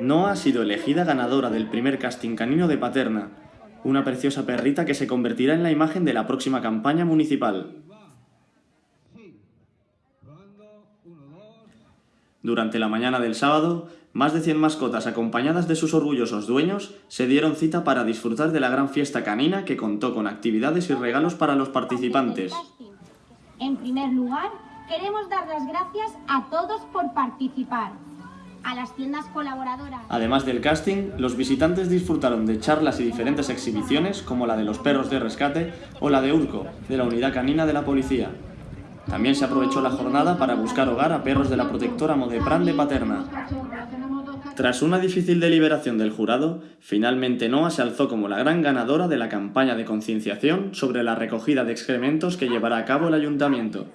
Noah ha sido elegida ganadora del primer casting canino de Paterna, una preciosa perrita que se convertirá en la imagen de la próxima campaña municipal. Durante la mañana del sábado, más de 100 mascotas acompañadas de sus orgullosos dueños se dieron cita para disfrutar de la gran fiesta canina que contó con actividades y regalos para los participantes. En primer lugar, queremos dar las gracias a todos por participar a las tiendas colaboradoras. Además del casting, los visitantes disfrutaron de charlas y diferentes exhibiciones como la de los perros de rescate o la de Urco, de la unidad canina de la policía. También se aprovechó la jornada para buscar hogar a perros de la protectora Modepran de Paterna. Tras una difícil deliberación del jurado, finalmente Noah se alzó como la gran ganadora de la campaña de concienciación sobre la recogida de excrementos que llevará a cabo el ayuntamiento.